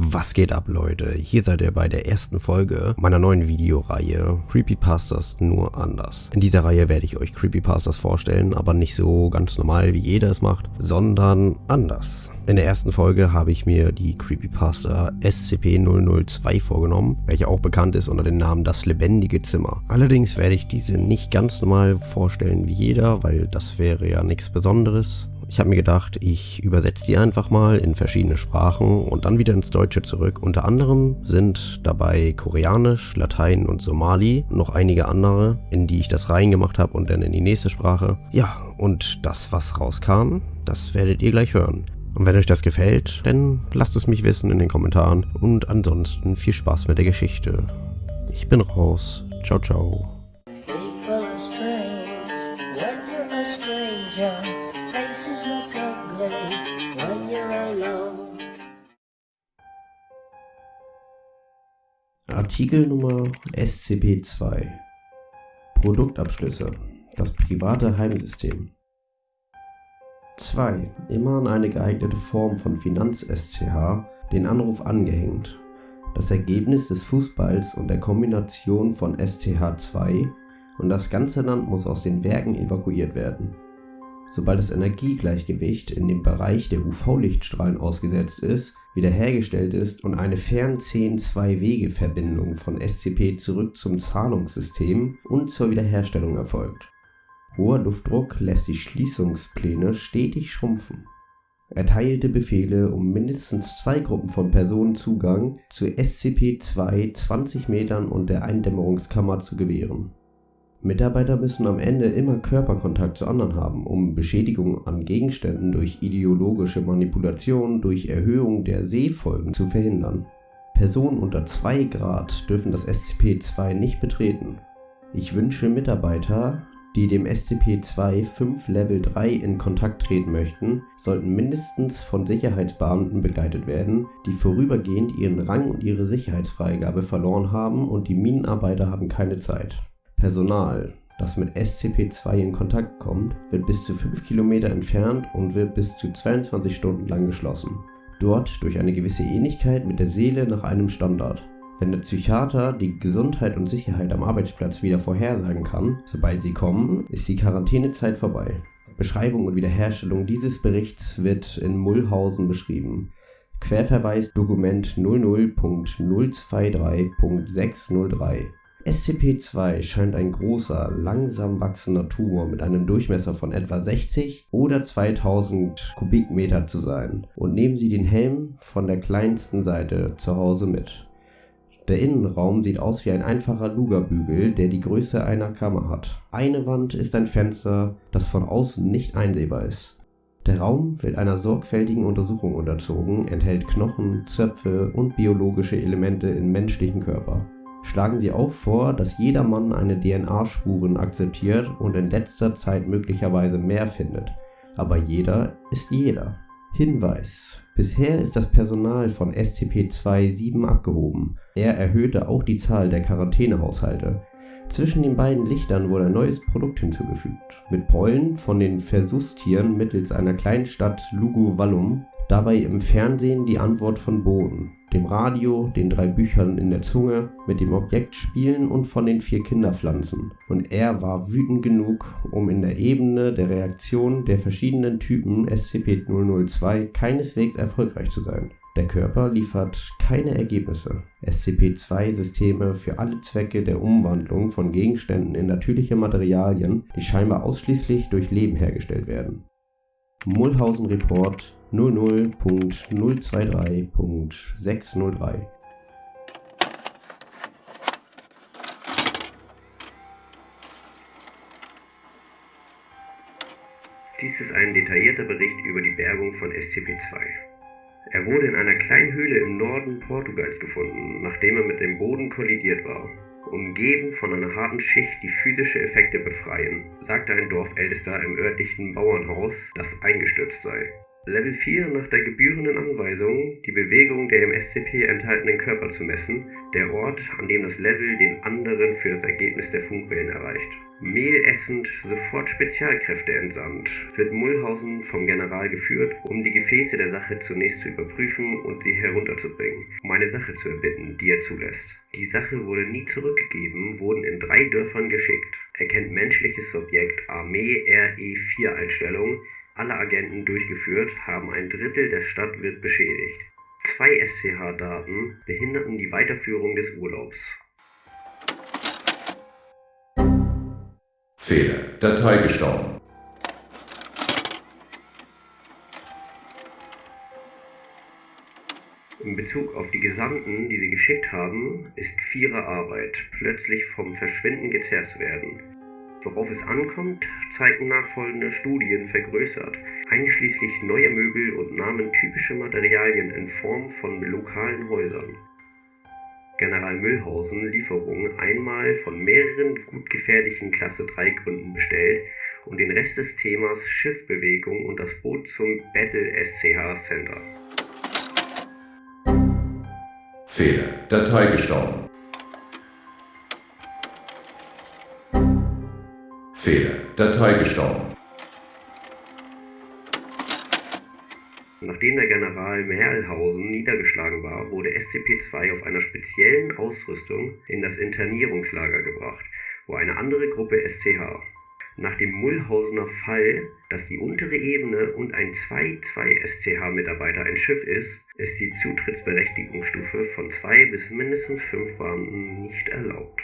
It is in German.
Was geht ab, Leute? Hier seid ihr bei der ersten Folge meiner neuen Videoreihe Creepypastas nur anders. In dieser Reihe werde ich euch Creepypastas vorstellen, aber nicht so ganz normal, wie jeder es macht, sondern anders. In der ersten Folge habe ich mir die Creepypasta SCP-002 vorgenommen, welche auch bekannt ist unter dem Namen Das lebendige Zimmer. Allerdings werde ich diese nicht ganz normal vorstellen wie jeder, weil das wäre ja nichts Besonderes. Ich habe mir gedacht, ich übersetze die einfach mal in verschiedene Sprachen und dann wieder ins Deutsche zurück. Unter anderem sind dabei Koreanisch, Latein und Somali, noch einige andere, in die ich das reingemacht habe und dann in die nächste Sprache. Ja, und das, was rauskam, das werdet ihr gleich hören. Und wenn euch das gefällt, dann lasst es mich wissen in den Kommentaren. Und ansonsten viel Spaß mit der Geschichte. Ich bin raus. Ciao, ciao. Faces look ugly when you're alone. Artikel Nummer SCP-2 Produktabschlüsse Das private Heimsystem 2. Immer an eine geeignete Form von Finanz-SCH den Anruf angehängt. Das Ergebnis des Fußballs und der Kombination von SCH2 und das ganze Land muss aus den Werken evakuiert werden. Sobald das Energiegleichgewicht in dem Bereich der UV-Lichtstrahlen ausgesetzt ist, wiederhergestellt ist und eine Fern-10-2-Wege-Verbindung von SCP zurück zum Zahlungssystem und zur Wiederherstellung erfolgt. Hoher Luftdruck lässt die Schließungspläne stetig schrumpfen. Erteilte Befehle, um mindestens zwei Gruppen von Personen Zugang zu SCP-2 20 Metern und der Eindämmerungskammer zu gewähren. Mitarbeiter müssen am Ende immer Körperkontakt zu anderen haben, um Beschädigung an Gegenständen durch ideologische Manipulation durch Erhöhung der Sehfolgen zu verhindern. Personen unter 2 Grad dürfen das SCP-2 nicht betreten. Ich wünsche Mitarbeiter, die dem SCP-2 5 Level 3 in Kontakt treten möchten, sollten mindestens von Sicherheitsbeamten begleitet werden, die vorübergehend ihren Rang und ihre Sicherheitsfreigabe verloren haben und die Minenarbeiter haben keine Zeit. Personal, das mit SCP-2 in Kontakt kommt, wird bis zu 5 Kilometer entfernt und wird bis zu 22 Stunden lang geschlossen. Dort durch eine gewisse Ähnlichkeit mit der Seele nach einem Standard. Wenn der Psychiater die Gesundheit und Sicherheit am Arbeitsplatz wieder vorhersagen kann, sobald sie kommen, ist die Quarantänezeit vorbei. Beschreibung und Wiederherstellung dieses Berichts wird in Mullhausen beschrieben. Querverweis Dokument 00.023.603 SCP-2 scheint ein großer, langsam wachsender Tumor mit einem Durchmesser von etwa 60 oder 2000 Kubikmeter zu sein und nehmen Sie den Helm von der kleinsten Seite zu Hause mit. Der Innenraum sieht aus wie ein einfacher Lugerbügel, der die Größe einer Kammer hat. Eine Wand ist ein Fenster, das von außen nicht einsehbar ist. Der Raum wird einer sorgfältigen Untersuchung unterzogen, enthält Knochen, Zöpfe und biologische Elemente im menschlichen Körper schlagen sie auch vor, dass jeder Mann eine DNA-Spuren akzeptiert und in letzter Zeit möglicherweise mehr findet. Aber jeder ist jeder. Hinweis. Bisher ist das Personal von SCP-2-7 abgehoben. Er erhöhte auch die Zahl der Quarantänehaushalte. Zwischen den beiden Lichtern wurde ein neues Produkt hinzugefügt. Mit Pollen von den Versuchstieren mittels einer kleinen Stadt Lugu Vallum dabei im Fernsehen die Antwort von Boden, dem Radio, den drei Büchern in der Zunge, mit dem Objekt spielen und von den vier Kinderpflanzen. Und er war wütend genug, um in der Ebene der Reaktion der verschiedenen Typen SCP-002 keineswegs erfolgreich zu sein. Der Körper liefert keine Ergebnisse. SCP-2-Systeme für alle Zwecke der Umwandlung von Gegenständen in natürliche Materialien, die scheinbar ausschließlich durch Leben hergestellt werden. Mulhausen Report 00.023.603 Dies ist ein detaillierter Bericht über die Bergung von SCP-2. Er wurde in einer kleinen Höhle im Norden Portugals gefunden, nachdem er mit dem Boden kollidiert war. Umgeben von einer harten Schicht, die physische Effekte befreien, sagte ein Dorfältester im örtlichen Bauernhaus, das eingestürzt sei. Level 4 nach der gebührenden Anweisung, die Bewegung der im SCP enthaltenen Körper zu messen, der Ort, an dem das Level den anderen für das Ergebnis der Funkwellen erreicht. Mehl essend sofort Spezialkräfte entsandt, wird Mullhausen vom General geführt, um die Gefäße der Sache zunächst zu überprüfen und sie herunterzubringen, um eine Sache zu erbitten, die er zulässt. Die Sache wurde nie zurückgegeben, wurden in drei Dörfern geschickt. Erkennt menschliches Subjekt Armee RE4 Einstellung, alle Agenten durchgeführt, haben ein Drittel der Stadt wird beschädigt. Zwei SCH-Daten behinderten die Weiterführung des Urlaubs. Fehler. Datei gestorben. In Bezug auf die Gesandten, die sie geschickt haben, ist Vierer Arbeit, plötzlich vom Verschwinden gezerrt zu werden. Worauf es ankommt, zeigen nachfolgende Studien vergrößert, einschließlich neuer Möbel und nahmen typische Materialien in Form von lokalen Häusern. General Mühlhausen Lieferungen einmal von mehreren gut gefährlichen Klasse 3 Gründen bestellt und den Rest des Themas Schiffbewegung und das Boot zum Battle SCH Center. Fehler. Datei gestorben. Fehler. Datei gestorben. Nachdem der General Merlhausen niedergeschlagen war, wurde SCP-2 auf einer speziellen Ausrüstung in das Internierungslager gebracht, wo eine andere Gruppe SCH nach dem Mullhausener Fall, dass die untere Ebene und ein 2-2-SCH-Mitarbeiter ein Schiff ist, ist die Zutrittsberechtigungsstufe von 2 bis mindestens 5 Beamten nicht erlaubt